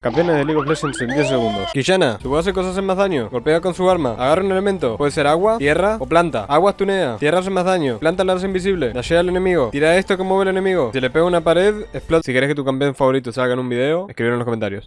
Campeones de League of Legends en 10 segundos. Kishana, si voz hacer cosas en más daño, golpea con su arma, agarra un elemento. Puede ser agua, tierra o planta. Agua tunea, tierra hace más daño, planta la hace invisible, dashea al enemigo, tira esto que mueve el enemigo. Si le pega una pared, explota. Si quieres que tu campeón favorito salga en un video, escríbelo en los comentarios.